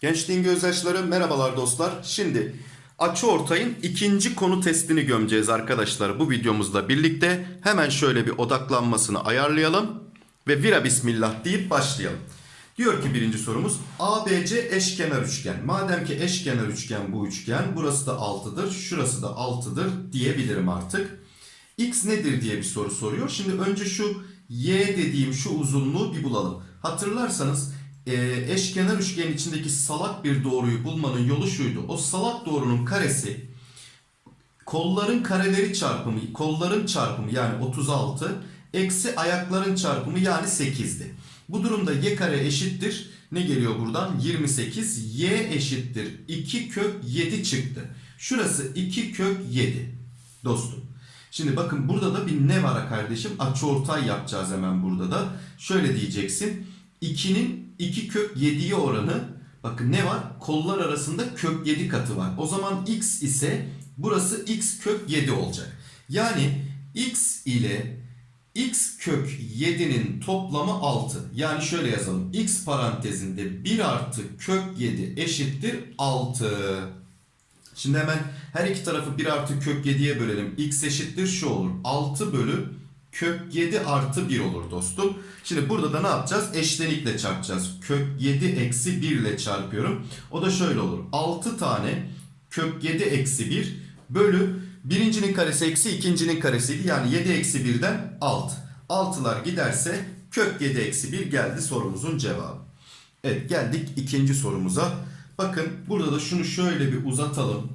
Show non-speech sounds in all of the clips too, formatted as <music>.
Gençliğin gözyaşları merhabalar dostlar. Şimdi açı ortayın ikinci konu testini gömeceğiz arkadaşlar bu videomuzla birlikte. Hemen şöyle bir odaklanmasını ayarlayalım ve vira bismillah deyip başlayalım. Diyor ki birinci sorumuz ABC eşkenar üçgen. Madem ki eşkenar üçgen bu üçgen burası da 6'dır şurası da 6'dır diyebilirim artık. X nedir diye bir soru soruyor. Şimdi önce şu Y dediğim şu uzunluğu bir bulalım. Hatırlarsanız e, eşkenar üçgenin içindeki salak bir doğruyu bulmanın yolu şuydu. O salak doğrunun karesi kolların kareleri çarpımı, kolların çarpımı yani 36 eksi ayakların çarpımı yani 8'di. Bu durumda y kare eşittir. Ne geliyor buradan? 28. Y eşittir. 2 kök 7 çıktı. Şurası 2 kök 7 dostum. Şimdi bakın burada da bir ne var kardeşim? Açıortay yapacağız hemen burada da. Şöyle diyeceksin. 2'nin 2 kök 7'ye oranı bakın ne var? Kollar arasında kök 7 katı var. O zaman x ise burası x kök 7 olacak. Yani x ile x kök 7'nin toplamı 6. Yani şöyle yazalım. x parantezinde 1 artı kök 7 eşittir 6. Şimdi hemen her iki tarafı 1 artı kök 7'ye bölelim. x eşittir şu olur. 6 bölü kök 7 artı 1 olur dostum. Şimdi burada da ne yapacağız? Eşlenikle çarpacağız. Kök 7 eksi 1 ile çarpıyorum. O da şöyle olur. 6 tane kök 7 eksi 1 bölü birincinin karesi eksi ikincinin karesiydi. Yani 7 eksi 1'den 6. 6'lar giderse kök 7 eksi 1 geldi sorumuzun cevabı. Evet geldik ikinci sorumuza. Bakın burada da şunu şöyle bir uzatalım.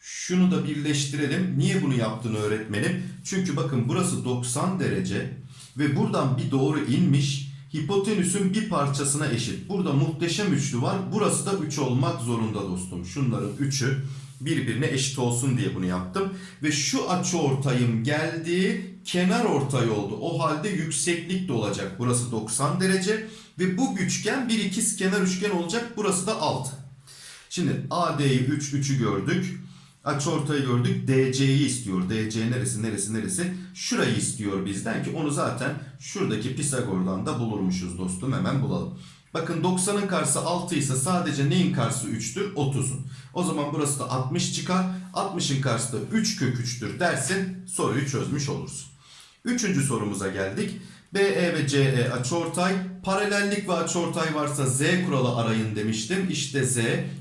Şunu da birleştirelim. Niye bunu yaptığını öğretmenim. Çünkü bakın burası 90 derece ve buradan bir doğru inmiş. Hipotenüsün bir parçasına eşit. Burada muhteşem üçlü var. Burası da 3 olmak zorunda dostum. Şunların 3'ü birbirine eşit olsun diye bunu yaptım. Ve şu açı ortayım geldi. Kenar ortay oldu. O halde yükseklik de olacak. Burası 90 derece. Ve bu üçgen bir ikiz kenar üçgen olacak. Burası da 6. Şimdi AD'yi 3, 3'ü gördük. Açıortayı gördük. DC'yi istiyor. DC neresi neresi neresi? Şurayı istiyor bizden ki onu zaten şuradaki Pisagor'dan da bulurmuşuz dostum. Hemen bulalım. Bakın 90'ın karşısı 6 ise sadece neyin karşısı 3'tür? 30'un. O zaman burası da 60 çıkar. 60'ın karşısı da 3 kök 3'tür dersin. Soruyu çözmüş olursun. Üçüncü sorumuza geldik. BE ve CE açıortay, paralellik ve açıortay varsa Z kuralı arayın demiştim. İşte Z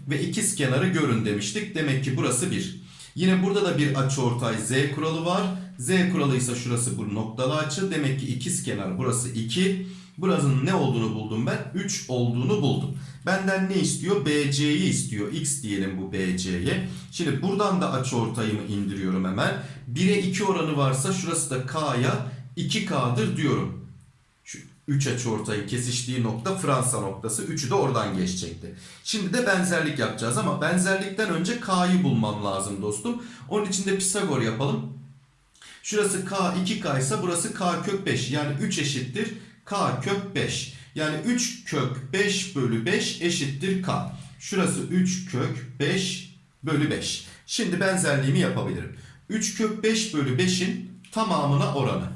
ve ikiz kenarı görün demiştik. Demek ki burası 1. Yine burada da bir açıortay Z kuralı var. Z kuralı ise şurası bu noktalı açı. Demek ki ikiz kenar burası 2. Burasının ne olduğunu buldum ben? 3 olduğunu buldum. Benden ne istiyor? BC'yi istiyor. X diyelim bu BC'ye. Şimdi buradan da açıortayımı indiriyorum hemen. 1'e 2 oranı varsa şurası da K'ya 2K'dır diyorum. Şu 3 açıortayın kesiştiği nokta Fransa noktası. 3'ü de oradan geçecekti. Şimdi de benzerlik yapacağız ama benzerlikten önce K'yı bulmam lazım dostum. Onun için de Pisagor yapalım. Şurası K 2K ise burası K kök 5. Yani 3 eşittir K kök 5. Yani 3 kök 5 bölü 5 eşittir K. Şurası 3 kök 5 bölü 5. Şimdi benzerliğimi yapabilirim. 3 kök 5 bölü 5'in tamamına oranı.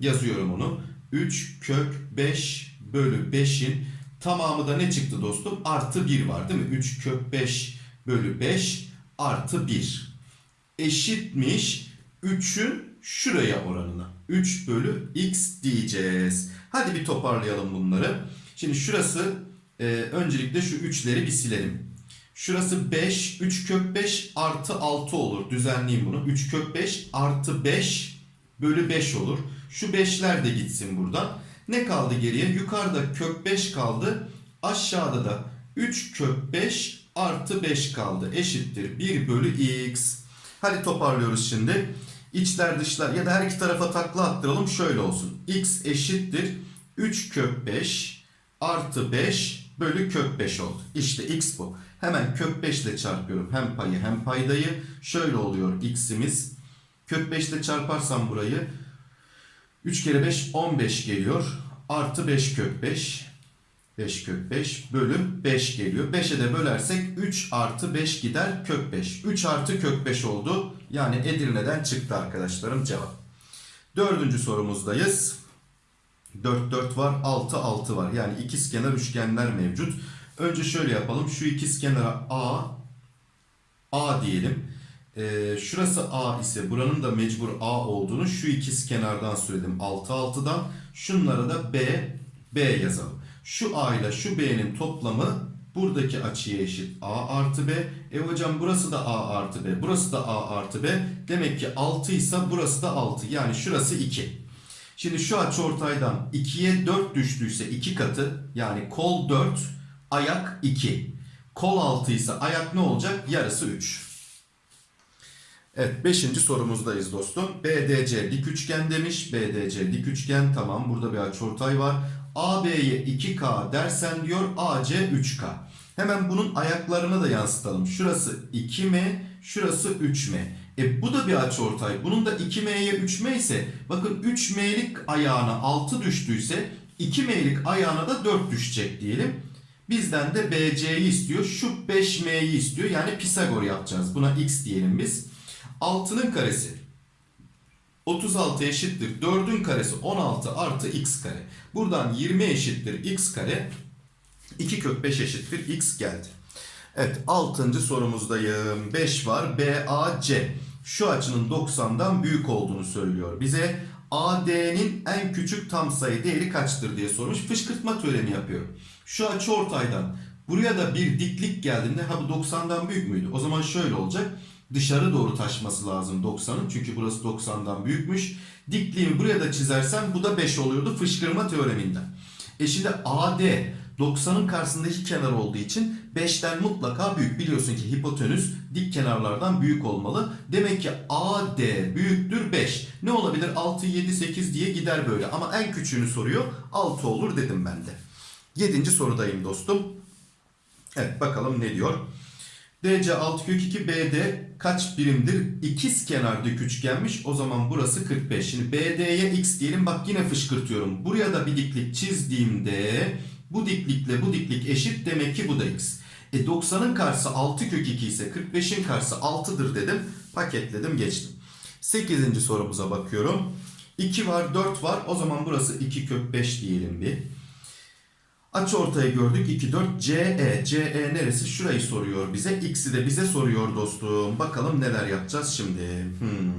Yazıyorum onu. 3 kök 5 bölü 5'in tamamı da ne çıktı dostum? Artı 1 var değil mi? 3 kök 5 bölü 5 artı 1. Eşitmiş 3'ün şuraya oranına. 3 bölü x diyeceğiz. Hadi bir toparlayalım bunları. Şimdi şurası e, öncelikle şu 3'leri bir silelim. Şurası 5. 3 kök 5 artı 6 olur. Düzenleyeyim bunu. 3 kök 5 artı 5 bölü 5 olur. Şu 5'ler de gitsin buradan. Ne kaldı geriye? Yukarıda kök 5 kaldı. Aşağıda da 3 kök 5 artı 5 kaldı. Eşittir 1 bölü x. Hadi toparlıyoruz şimdi. İçler dışlar ya da her iki tarafa takla attıralım. Şöyle olsun. x eşittir 3 kök 5 artı 5 bölü kök 5 oldu. İşte x bu. Hemen kök 5 ile çarpıyorum. Hem payı hem paydayı. Şöyle oluyor x'imiz. Kök 5 ile çarparsam burayı 3 kere 5 15 geliyor. Artı 5 kök 5. 5 kök 5 bölü 5 geliyor. 5'e de bölersek 3 artı 5 gider kök 5. 3 artı kök 5 oldu. Yani Edirne'den çıktı arkadaşlarım cevap. Dördüncü sorumuzdayız. 4 4 var, 6 6 var. Yani ikizkenar üçgenler mevcut. Önce şöyle yapalım. Şu ikizkenara A A diyelim. Ee, şurası A ise buranın da mecbur A olduğunu şu ikiz kenardan söyledim. 6 6'dan. Şunlara da B B yazalım. Şu A ile şu B'nin toplamı buradaki açıya eşit. A artı B. E hocam burası da A artı B. Burası da A artı B. Demek ki 6 ise burası da 6. Yani şurası 2. Şimdi şu açıortaydan 2'ye 4 düştüyse 2 katı yani kol 4 ayak 2. Kol 6 ise ayak ne olacak? Yarısı 3. Evet 5. sorumuzdayız dostum. BDC dik üçgen demiş. BDC dik üçgen tamam burada bir açıortay var. AB'ye 2K dersen diyor AC 3K. Hemen bunun ayaklarını da yansıtalım. Şurası 2M, şurası 3M. E bu da bir açıortay. Bunun da 2M'ye 3M ise bakın 3M'lik ayağına 6 düştüyse 2M'lik ayağına da 4 düşecek diyelim. Bizden de BC'yi istiyor. Şu 5M'yi istiyor. Yani Pisagor yapacağız. Buna X diyelim biz. 6'nın karesi 36 eşittir. 4'ün karesi 16 artı X kare. Buradan 20 eşittir X kare. 2 kök 5 eşittir X geldi. Evet 6. sorumuzdayım. 5 var. BAC. Şu açının 90'dan büyük olduğunu söylüyor. Bize AD'nin en küçük tam sayı değeri kaçtır diye sormuş. Fışkırtma teoremi yapıyor. Şu açı ortaydan buraya da bir diklik geldiğinde ha bu 90'dan büyük müydü? O zaman şöyle olacak. Dışarı doğru taşması lazım 90'ın. Çünkü burası 90'dan büyükmüş. Dikliğimi buraya da çizersem bu da 5 oluyordu fışkırma teoreminden. E şimdi AD 90'ın karşısındaki kenar olduğu için 5'ten mutlaka büyük. Biliyorsun ki hipotenüs dik kenarlardan büyük olmalı. Demek ki AD büyüktür 5. Ne olabilir? 6, 7, 8 diye gider böyle. Ama en küçüğünü soruyor. 6 olur dedim ben de. 7. sorudayım dostum. Evet bakalım ne diyor. DC 6 kök 2 BD kaç birimdir? İkiz kenar dik üçgenmiş. O zaman burası 45. Şimdi BD'ye x diyelim. Bak yine fışkırtıyorum. Buraya da bir diklik çizdiğimde bu diklikle bu diklik eşit. Demek ki bu da x. E 90'ın karşısı 6 kök 2 ise 45'in karşısı 6'dır dedim. Paketledim geçtim. 8. sorumuza bakıyorum. 2 var 4 var. O zaman burası 2 kök 5 diyelim bir. Açı ortaya gördük 2 4 CE. CE neresi? Şurayı soruyor bize. X'i de bize soruyor dostum. Bakalım neler yapacağız şimdi. Hmm.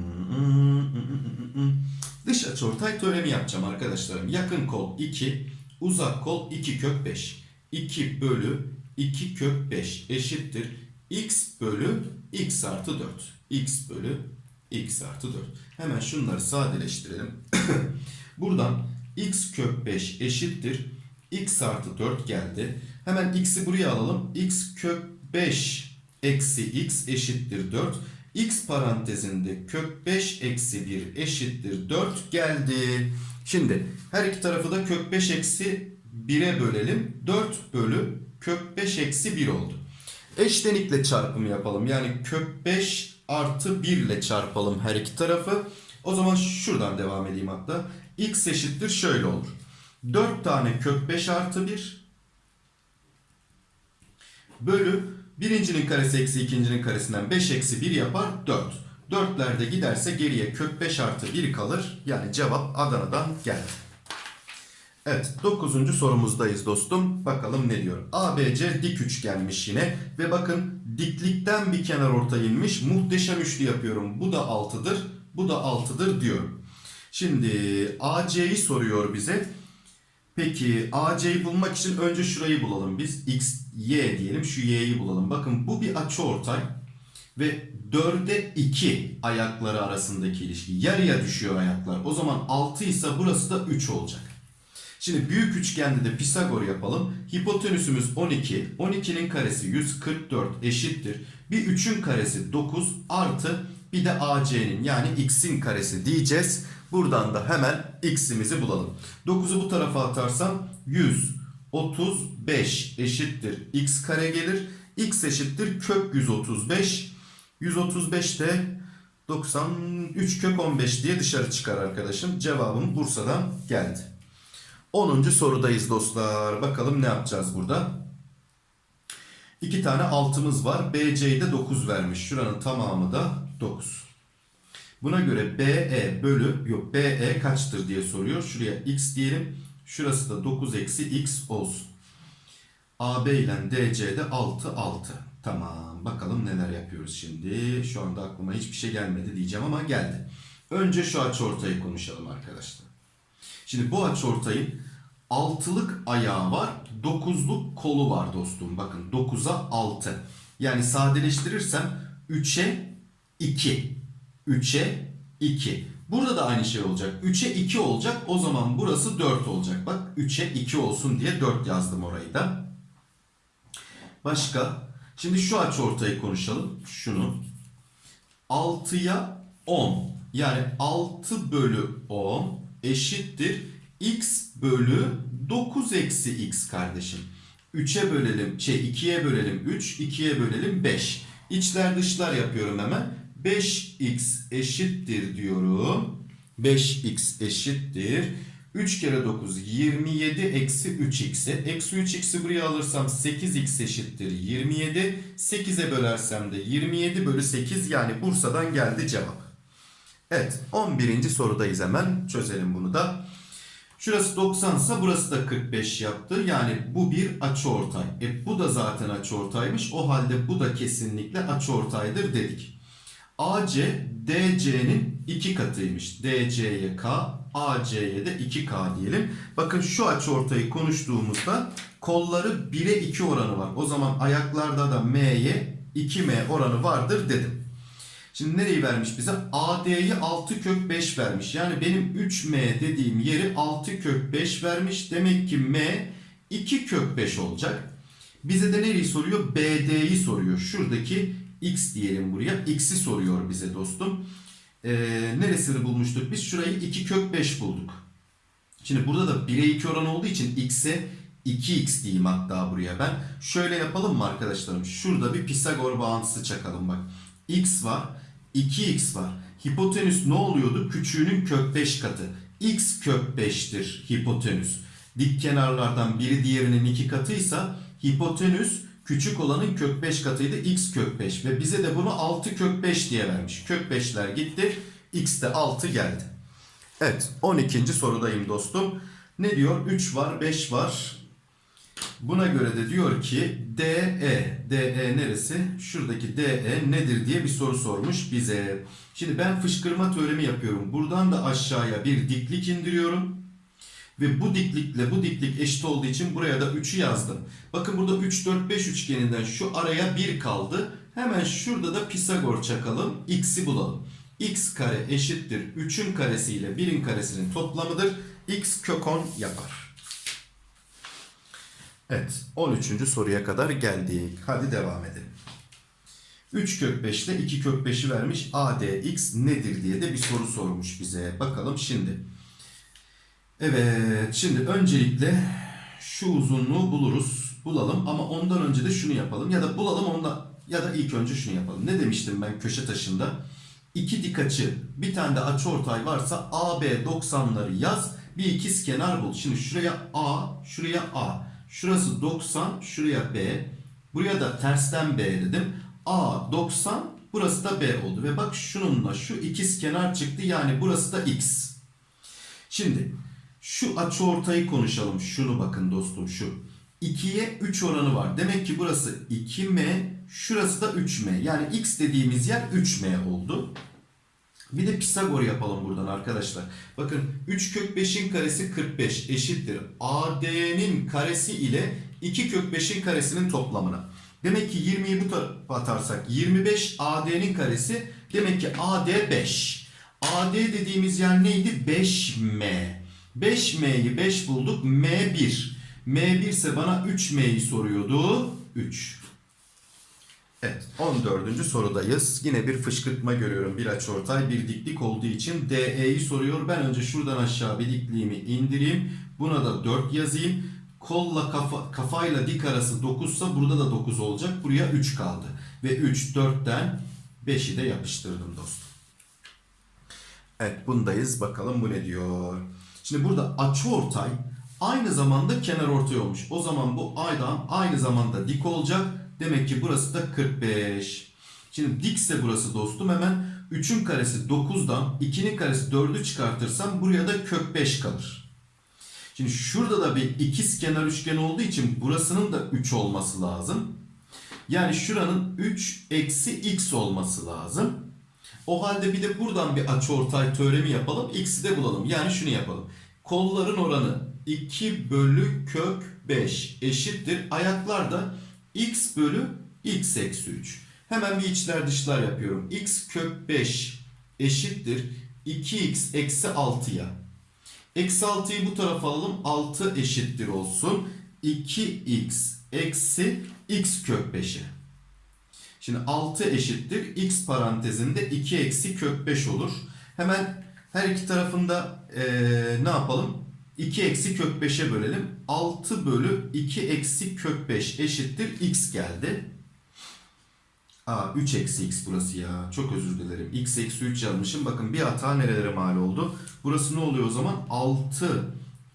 Dış açı ortay teoremi yapacağım arkadaşlarım. Yakın kol 2, uzak kol 2 kök 5. 2 bölü 2 kök 5 eşittir. X bölü X artı 4. X bölü X artı 4. Hemen şunları sadeleştirelim. <coughs> Buradan X kök 5 eşittir x artı 4 geldi. Hemen x'i buraya alalım. x kök 5 eksi x eşittir 4. x parantezinde kök 5 eksi 1 eşittir 4 geldi. Şimdi her iki tarafı da kök 5 eksi 1'e bölelim. 4 bölü kök 5 eksi 1 oldu. Eşlenikle çarpımı yapalım. Yani kök 5 artı 1 ile çarpalım her iki tarafı. O zaman şuradan devam edeyim hatta. x eşittir şöyle olur. 4 tane kök 5 artı 1 bölü birincinin karesi eksi ikincinin karesinden 5 eksi 1 yapar 4. 4'lerde giderse geriye kök 5 artı 1 kalır. Yani cevap Adana'dan geldi. Evet 9. sorumuzdayız dostum. Bakalım ne diyor. ABC dik üçgenmiş yine. Ve bakın diklikten bir kenar orta inmiş. Muhteşem üçlü yapıyorum. Bu da 6'dır. Bu da 6'dır diyorum. Şimdi AC'yi soruyor bize. Peki AC'yi bulmak için önce şurayı bulalım biz. X, Y diyelim. Şu Y'yi bulalım. Bakın bu bir açıortay ve 4'e 2 ayakları arasındaki ilişki. Yarıya düşüyor ayaklar. O zaman 6 ise burası da 3 olacak. Şimdi büyük üçgende de Pisagor yapalım. Hipotenüsümüz 12. 12'nin karesi 144 eşittir. Bir 3'ün karesi 9 artı bir de AC'nin yani x'in karesi diyeceğiz. Buradan da hemen x'imizi bulalım. 9'u bu tarafa atarsam 135 eşittir x kare gelir. x eşittir kök 135. 135 de 93 kök 15 diye dışarı çıkar arkadaşım. Cevabım Bursa'dan geldi. 10. sorudayız dostlar. Bakalım ne yapacağız burada? İki tane altımız var. BC'de 9 vermiş. Şuranın tamamı da 9. Buna göre BE bölü yok BE kaçtır diye soruyor. Şuraya x diyelim. Şurası da 9 eksi x olsun. AB ile DC'de 6 6. Tamam bakalım neler yapıyoruz şimdi. Şu anda aklıma hiçbir şey gelmedi diyeceğim ama geldi. Önce şu açıortayı konuşalım arkadaşlar. Şimdi bu açıortayın altılık ayağı var, dokuzluk kolu var dostum. Bakın 9'a 6. Yani sadeleştirirsem 3'e 2. 3'e 2. Burada da aynı şey olacak. 3'e 2 olacak. O zaman burası 4 olacak. Bak 3'e 2 olsun diye 4 yazdım orayı da. Başka? Şimdi şu açıortayı konuşalım. Şunu. 6'ya 10. Yani 6 bölü 10 eşittir x bölü 9 eksi x kardeşim. 3'e bölelim, şey 2'ye bölelim 3, 2'ye bölelim 5. İçler dışlar yapıyorum hemen. 5x eşittir diyorum. 5x eşittir. 3 kere 9 27 eksi 3x'e. Eksi 3x'i buraya alırsam 8x eşittir 27. 8'e bölersem de 27 bölü 8 yani Bursa'dan geldi cevap. Evet 11. sorudayız hemen çözelim bunu da. Şurası 90 ise burası da 45 yaptı. Yani bu bir açıortay. E bu da zaten açıortaymış. O halde bu da kesinlikle açıortaydır dedik. AC DC'nin 2 katıymış. DC'ye K, AC'ye de 2K diyelim. Bakın şu açıortayı konuştuğumuzda kolları 1'e 2 oranı var. O zaman ayaklarda da M'ye 2M oranı vardır dedim. Şimdi nereyi vermiş bize? AD'yi 6 kök 5 vermiş. Yani benim 3M dediğim yeri 6 kök 5 vermiş. Demek ki M 2 kök 5 olacak. Bize de nereyi soruyor? BD'yi soruyor. Şuradaki X diyelim buraya. X'i soruyor bize dostum. Ee, neresini bulmuştuk biz? Şurayı 2 kök 5 bulduk. Şimdi burada da 1'e 2 oran olduğu için X'e 2x diyeyim hatta buraya ben. Şöyle yapalım mı arkadaşlarım? Şurada bir Pisagor bağıntısı çakalım bak. X var. 2x var. Hipotenüs ne oluyordu? Küçüğünün kök 5 katı. x kök 5'tir hipotenüs. Dik kenarlardan biri diğerinin iki katıysa hipotenüs küçük olanın kök 5 katıydı x kök 5 ve bize de bunu 6 kök 5 diye vermiş. Kök 5'ler gitti. x de 6 geldi. Evet 12. sorudayım dostum. Ne diyor? 3 var 5 var. Buna göre de diyor ki DE, DE neresi? Şuradaki DE nedir diye bir soru sormuş bize. Şimdi ben fışkırma teoremi yapıyorum. Buradan da aşağıya bir diklik indiriyorum. Ve bu diklikle bu diklik eşit olduğu için buraya da 3'ü yazdım. Bakın burada 3, 4, 5 üçgeninden şu araya 1 kaldı. Hemen şurada da Pisagor çakalım. X'i bulalım. X kare eşittir 3'ün karesi ile 1'in karesinin toplamıdır. X kök 10 yapar. Evet 13. soruya kadar geldik. Hadi devam edelim. 3 kök 5 ile 2 kök 5'i vermiş ADX nedir diye de bir soru sormuş bize. Bakalım şimdi. Evet şimdi öncelikle şu uzunluğu buluruz. Bulalım ama ondan önce de şunu yapalım. Ya da bulalım onda ya da ilk önce şunu yapalım. Ne demiştim ben köşe taşında? İki dik açı bir tane de açıortay varsa AB 90'ları yaz. Bir ikiz kenar bul. Şimdi şuraya A, şuraya A. Şurası 90, şuraya B. Buraya da tersten B dedim. A 90, burası da B oldu. Ve bak şununla şu ikiz kenar çıktı. Yani burası da X. Şimdi şu açıortayı konuşalım. Şunu bakın dostum şu. 2'ye 3 oranı var. Demek ki burası 2M, şurası da 3M. Yani X dediğimiz yer 3M oldu. Bir de Pisagor yapalım buradan arkadaşlar. Bakın 3 kök 5'in karesi 45 eşittir. AD'nin karesi ile 2 kök 5'in karesinin toplamına. Demek ki 20'yi bu tarafa atarsak 25 AD'nin karesi. Demek ki AD 5. AD dediğimiz yer neydi? 5M. 5M'yi 5 bulduk. M1. M1 ise bana 3M'yi soruyordu. 3. Evet 14. sorudayız. Yine bir fışkırtma görüyorum. Bir açıortay bir diklik olduğu için DE'yi soruyor. Ben önce şuradan aşağı bir dikliğimi indireyim. Buna da 4 yazayım. Kolla kafa, kafayla dik arası 9 ise burada da 9 olacak. Buraya 3 kaldı. Ve 3 4'ten 5'i de yapıştırdım dostum. Evet bundayız. Bakalım bu ne diyor. Şimdi burada açıortay aynı zamanda kenar ortay olmuş. O zaman bu aydan aynı zamanda dik olacak. Demek ki burası da 45. Şimdi dikse burası dostum hemen 3'ün karesi 9'dan 2'nin karesi 4'ü çıkartırsam buraya da kök 5 kalır. Şimdi şurada da bir ikiz kenar üçgen olduğu için burasının da 3 olması lazım. Yani şuranın 3 eksi x olması lazım. O halde bir de buradan bir açıortay teoremi yapalım. X'i de bulalım. Yani şunu yapalım. Kolların oranı 2 bölü kök 5 eşittir. Ayaklar da x bölü x eksi 3. Hemen bir içler dışlar yapıyorum. x kök 5 eşittir. 2x eksi 6'ya. Eksi 6'yı bu tarafa alalım. 6 eşittir olsun. 2x eksi x kök 5'e. Şimdi 6 eşittir. X parantezinde 2 eksi kök 5 olur. Hemen her iki tarafında eee, ne yapalım? 2 eksi kök 5'e bölelim. 6 bölü 2 eksi kök 5 eşittir. X geldi. Aa 3 eksi x burası ya. Çok özür dilerim. x eksi 3 yazmışım. Bakın bir hata nerelere mal oldu. Burası ne oluyor o zaman? 6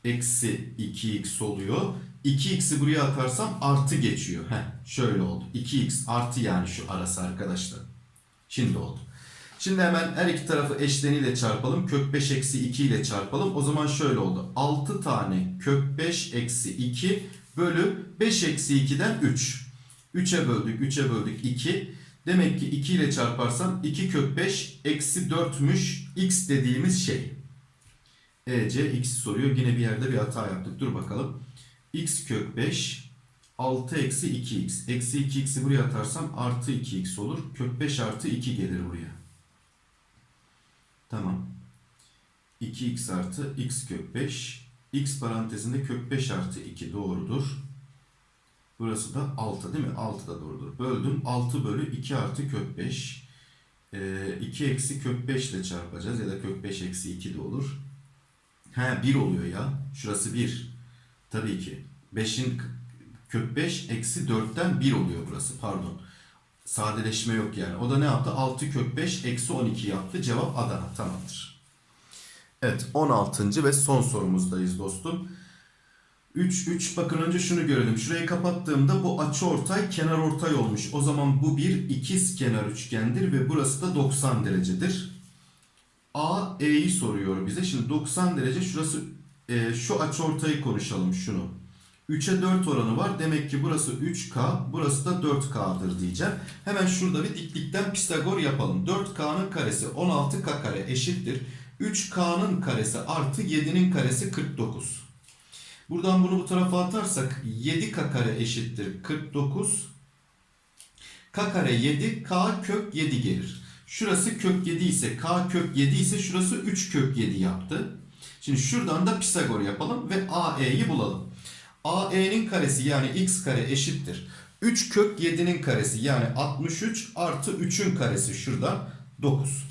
eksi 2x oluyor. 2x'i buraya atarsam artı geçiyor. Heh, şöyle oldu. 2x artı yani şu arası arkadaşlar. Şimdi oldu. Şimdi hemen her iki tarafı eşleniyle çarpalım. Kök 5 eksi 2 ile çarpalım. O zaman şöyle oldu. 6 tane kök 5 eksi 2 bölü 5 eksi 2'den 3. 3'e böldük, 3'e böldük 2. Demek ki 2 ile çarparsam 2 kök 5 eksi 4'müş x dediğimiz şey. EC x soruyor. Yine bir yerde bir hata yaptık. Dur bakalım. X kök 5 6 eksi 2x. Eksi 2x'i buraya atarsam artı 2x olur. Kök 5 artı 2 gelir buraya. Tamam. 2x artı x kök 5. x parantezinde kök 5 artı 2 doğrudur. Burası da 6 değil mi? 6 da doğrudur. Böldüm. 6 bölü 2 artı kök 5. Ee, 2 eksi kök 5 ile çarpacağız. Ya da kök 5 eksi 2 de olur. He 1 oluyor ya. Şurası 1. Tabii ki. 5'in kök 5 eksi 4'ten 1 oluyor burası. Pardon. Sadeleşme yok yani. O da ne yaptı? 6 kök 5 eksi 12 yaptı. Cevap Adana. Tamamdır. Evet 16. ve son sorumuzdayız dostum. 3 3 bakın önce şunu görelim. Şurayı kapattığımda bu açı ortay kenar ortay olmuş. O zaman bu bir ikiz kenar üçgendir ve burası da 90 derecedir. A E'yi soruyor bize. Şimdi 90 derece şurası e, şu açı ortayı konuşalım şunu. 3'e 4 oranı var. Demek ki burası 3K, burası da 4K'dır diyeceğim. Hemen şurada bir diklikten Pisagor yapalım. 4K'nın karesi 16K kare eşittir. 3K'nın karesi artı 7'nin karesi 49. Buradan bunu bu tarafa atarsak 7K kare eşittir 49. K kare 7, K kök 7 gelir. Şurası kök 7 ise K kök 7 ise şurası 3 kök 7 yaptı. Şimdi şuradan da Pisagor yapalım ve AE'yi bulalım. AE'nin karesi yani x kare eşittir. 3 kök 7'nin karesi yani 63 artı 3'ün karesi şuradan 9.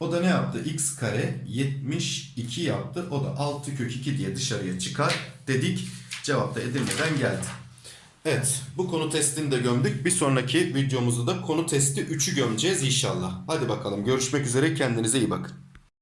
O da ne yaptı? x kare 72 yaptı. O da 6 kök 2 diye dışarıya çıkar dedik. Cevap da Edirne'den geldi. Evet bu konu testini de gömdük. Bir sonraki videomuzda da konu testi 3'ü gömeceğiz inşallah. Hadi bakalım görüşmek üzere kendinize iyi bakın.